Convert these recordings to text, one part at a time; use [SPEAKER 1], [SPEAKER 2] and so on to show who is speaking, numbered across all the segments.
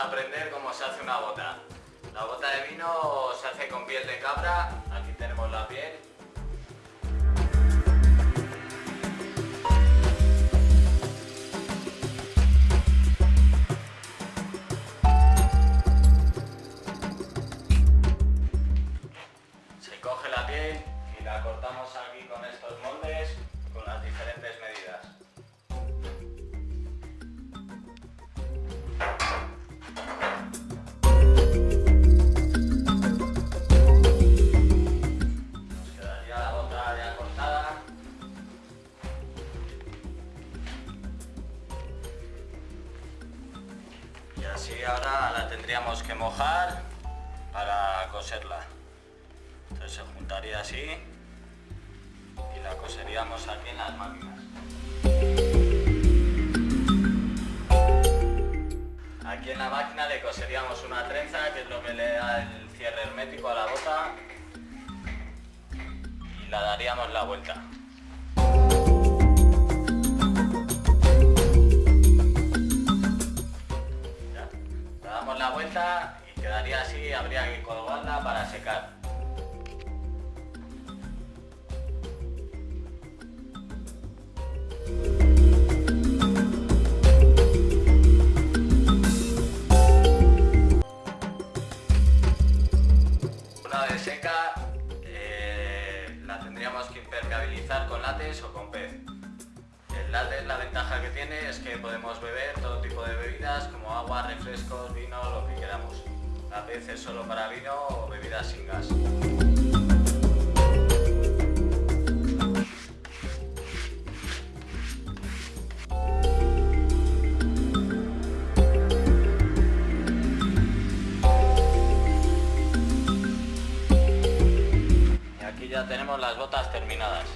[SPEAKER 1] aprender cómo se hace una bota. La bota de vino se hace con piel de cabra, aquí tenemos la piel. Se coge la piel y la cortamos aquí con estos así ahora la tendríamos que mojar para coserla. Entonces se juntaría así y la coseríamos aquí en las máquinas. Aquí en la máquina le coseríamos una trenza, que es lo que le da el cierre hermético a la bota, y la daríamos la vuelta. La vuelta y quedaría así, habría que colgarla para secar. Una vez seca, eh, la tendríamos que impermeabilizar con látex o con pez. Látex, la ventaja que tiene es que podemos beber todo tipo de bebidas como agua, refrescos, vino, lo que queramos. La pez es solo para vino o bebidas sin gas. Y aquí ya tenemos las botas terminadas.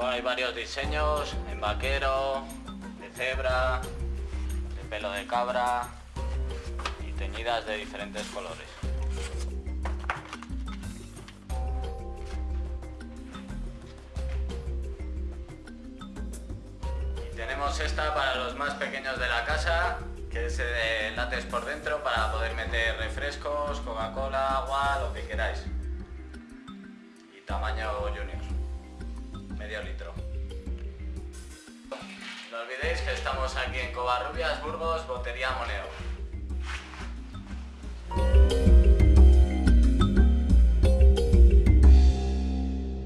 [SPEAKER 1] Luego hay varios diseños, en vaquero, de cebra, de pelo de cabra y teñidas de diferentes colores. Y tenemos esta para los más pequeños de la casa, que es de látex por dentro para poder meter refrescos, Coca-Cola, agua, lo que queráis. Y tamaño junior, litro. No olvidéis que estamos aquí en Covarrubias, Burgos, Botería Moneo.